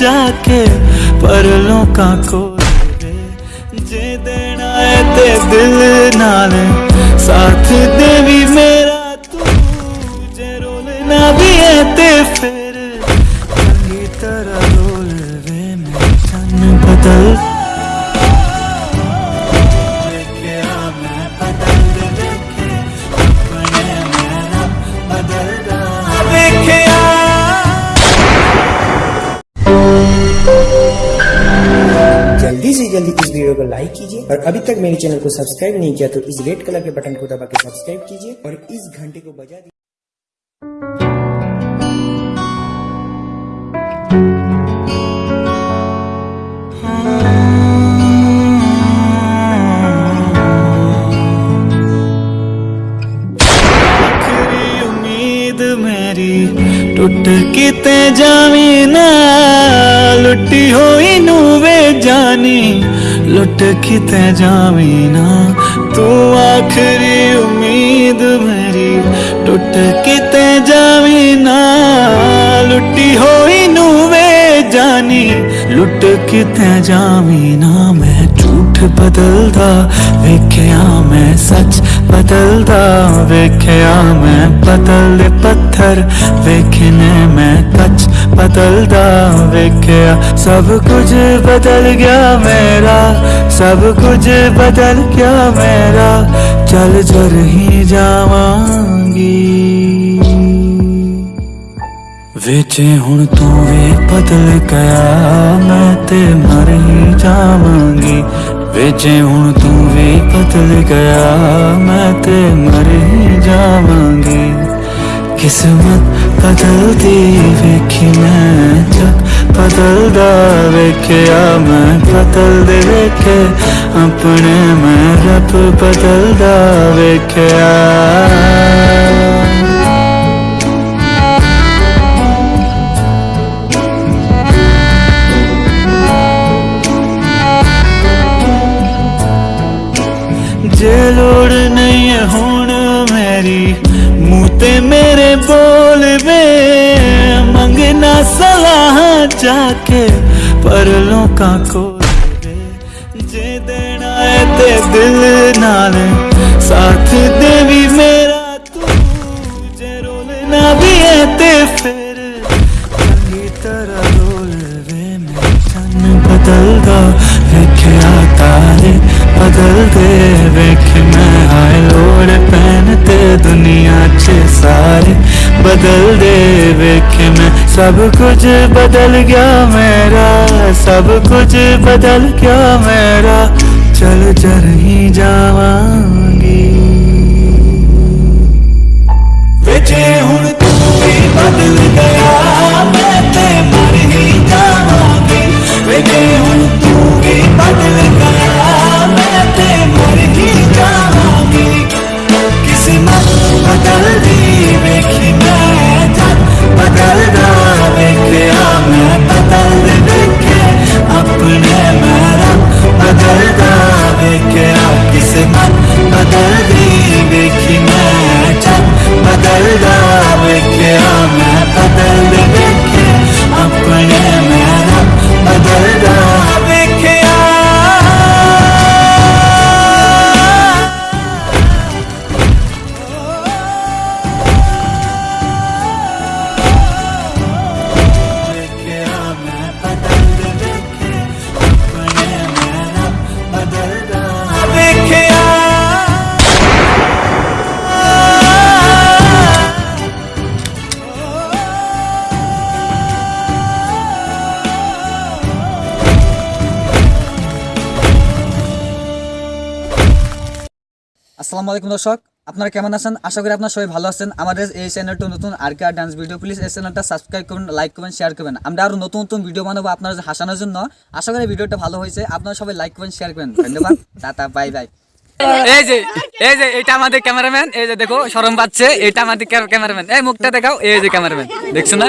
जाके परलों का कोल जे देना है ते दिल नाल। साथ दे भी मेरा तू। जे रोलना भी है ते फिर। तरह जल्दी से जल्दी इस वीडियो को लाइक कीजिए और अभी तक मेरे चैनल को सब्सक्राइब नहीं किया तो इस रेड कलर के बटन को दबा के सब्सक्राइब कीजिए और इस घंटे को बजा दीजिए। टुट किते जावी ना लुट किते जावी ना? तू आखिरी उम्मीद मेरी टुट किते जावी ना? लुटी होई नू वे जानी लुट किते जावी ना? मैं झूठ बदलदा, वेख्या मैं सच बदलदा, वेख्या मैं बदल पत्थर, वेखने ਬਦਲਦਾ ਵੇਖਿਆ, ਸਭ ਕੁਝ ਬਦਲ ਗਿਆ ਮੇਰਾ, ਸਭ ਕੁਝ ਬਦਲ ਗਿਆ ਮੇਰਾ, ਚੱਲ ਜਰ ਹੀ ਜਾਵਾਂਗੀ। ਵੇਚੇ ਹੁਣ ਤੂੰ ਵੀ ਬਦਲ ਗਿਆ, ਮੈਂ ਤੇ ਮਰ ਹੀ ਜਾਵਾਂਗੀ। ਵੇਚੇ ਹੁਣ ਤੂੰ ਵੀ ਬਦਲ ਗਿਆ, ਮੈਂ ਤੇ ਮਰ ਹੀ ਜਾਵਾਂਗੀ। ਕਿਸਮਤ बदलती वेखी मैं जग बदलदा वेख्या मैं बदलदे वेखे अपने मैं रब बदलदा वेख्या जे लोड़ नहीं है हूँ मेरी ते मेरे बोल वे, मंगना सलाह जाके परलों का को जे देना है ते दिल नाल, साथ देवी मेरा तू। जे रोलना भी है ते फिर चंगी तरह रोल वे मैं चन बदल दो वेख्या तारे बदल दे वेख मैं आए कपड़े पहनते दुनिया च सारे। बदल दे के मैं, सब कुछ बदल गया मेरा, सब कुछ बदल गया मेरा। चल चल ही जावांगी। बेटे हूँ तू भी बदल गया। আসসালামু আলাইকুম দর্শক, আপনারা কেমন আছেন? আশা করি আপনারা সবাই ভালো আছেন। আমাদের এই চ্যানেলটা নতুন, আর কে ডান্স ভিডিও প্লিজ এই চ্যানেলটা সাবস্ক্রাইব করুন লাইক করবেন শেয়ার করবেন। আমরা আরও নতুন নতুন ভিডিও বানাবো আপনারা হাসানোর জন্য। আশা করি ভিডিওটা ভালো হয়েছে। আপনারা সবাই লাইক করবেন শেয়ার করবেন। ধন্যবাদ। টাটা বাই বাই এই যে এই যে এটা আমাদের ক্যামেরাম্যান এই যে, দেখো শরম পাচ্ছে। এটা আমাদের ক্যামেরাম্যান এই মুখটা দেখাও, এই যে ক্যামেরাম্যান দেখছ না?